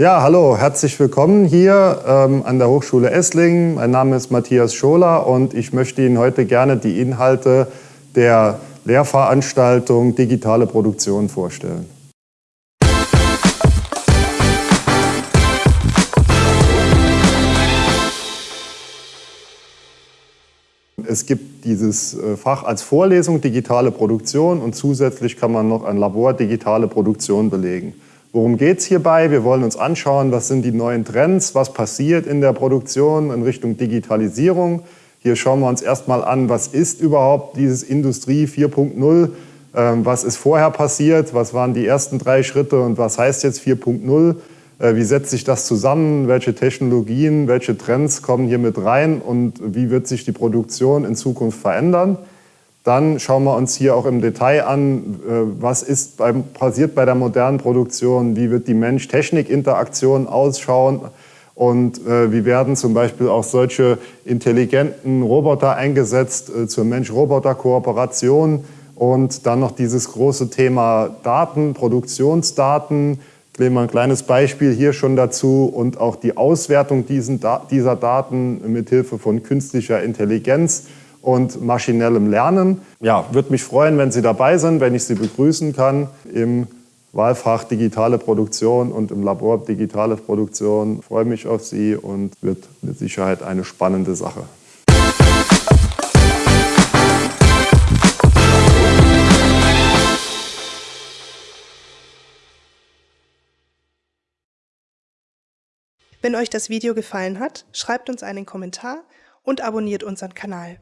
Ja, hallo, herzlich willkommen hier ähm, an der Hochschule Esslingen. Mein Name ist Matthias Scholer und ich möchte Ihnen heute gerne die Inhalte der Lehrveranstaltung Digitale Produktion vorstellen. Es gibt dieses äh, Fach als Vorlesung Digitale Produktion und zusätzlich kann man noch ein Labor Digitale Produktion belegen. Worum geht es hierbei? Wir wollen uns anschauen, was sind die neuen Trends, was passiert in der Produktion in Richtung Digitalisierung. Hier schauen wir uns erstmal an, was ist überhaupt dieses Industrie 4.0, ähm, was ist vorher passiert, was waren die ersten drei Schritte und was heißt jetzt 4.0, äh, wie setzt sich das zusammen, welche Technologien, welche Trends kommen hier mit rein und wie wird sich die Produktion in Zukunft verändern. Dann schauen wir uns hier auch im Detail an, äh, was ist beim, passiert bei der modernen Produktion, wie wird die Mensch-Technik-Interaktion ausschauen und äh, wie werden zum Beispiel auch solche intelligenten Roboter eingesetzt äh, zur Mensch-Roboter-Kooperation und dann noch dieses große Thema Daten, Produktionsdaten, ich nehme mal ein kleines Beispiel hier schon dazu und auch die Auswertung dieser Daten mit Hilfe von künstlicher Intelligenz und maschinellem Lernen. Ja, würde mich freuen, wenn Sie dabei sind, wenn ich Sie begrüßen kann im Wahlfach Digitale Produktion und im Labor Digitale Produktion. Ich freue mich auf Sie und wird mit Sicherheit eine spannende Sache. Wenn euch das Video gefallen hat, schreibt uns einen Kommentar und abonniert unseren Kanal.